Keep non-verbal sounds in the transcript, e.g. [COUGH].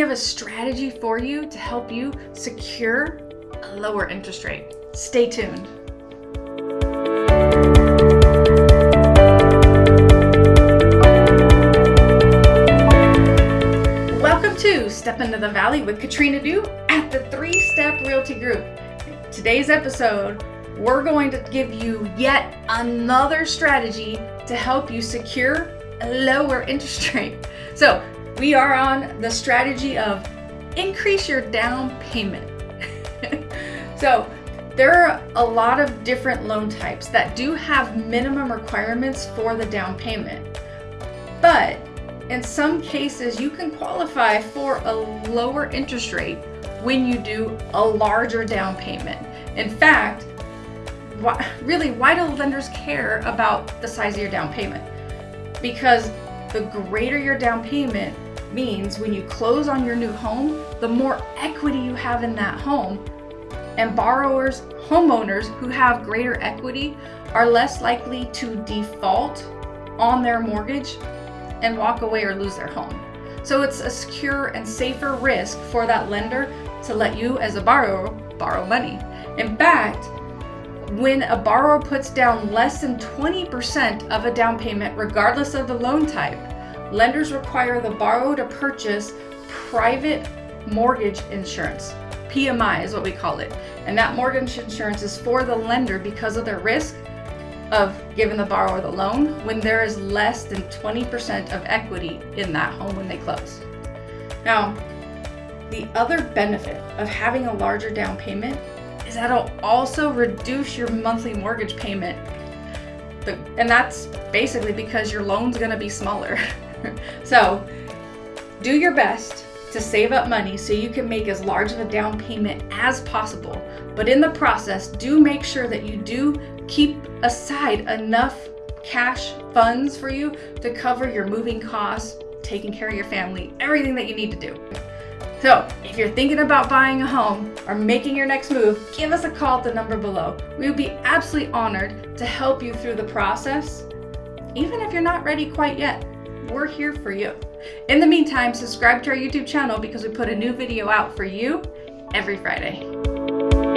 have a strategy for you to help you secure a lower interest rate. Stay tuned. Welcome to Step Into the Valley with Katrina Du at the Three Step Realty Group. In today's episode, we're going to give you yet another strategy to help you secure a lower interest rate. So, we are on the strategy of increase your down payment. [LAUGHS] so, there are a lot of different loan types that do have minimum requirements for the down payment. But in some cases, you can qualify for a lower interest rate when you do a larger down payment. In fact, why, really, why do lenders care about the size of your down payment? Because the greater your down payment means when you close on your new home, the more equity you have in that home. And borrowers, homeowners who have greater equity are less likely to default on their mortgage and walk away or lose their home. So it's a secure and safer risk for that lender to let you as a borrower borrow money. In fact, when a borrower puts down less than 20% of a down payment, regardless of the loan type, lenders require the borrower to purchase private mortgage insurance. PMI is what we call it. And that mortgage insurance is for the lender because of their risk of giving the borrower the loan when there is less than 20% of equity in that home when they close. Now, the other benefit of having a larger down payment is that it'll also reduce your monthly mortgage payment. And that's basically because your loan's gonna be smaller. [LAUGHS] [LAUGHS] so do your best to save up money so you can make as large of a down payment as possible. But in the process, do make sure that you do keep aside enough cash funds for you to cover your moving costs, taking care of your family, everything that you need to do. So, if you're thinking about buying a home or making your next move, give us a call at the number below. We would be absolutely honored to help you through the process. Even if you're not ready quite yet, we're here for you. In the meantime, subscribe to our YouTube channel because we put a new video out for you every Friday.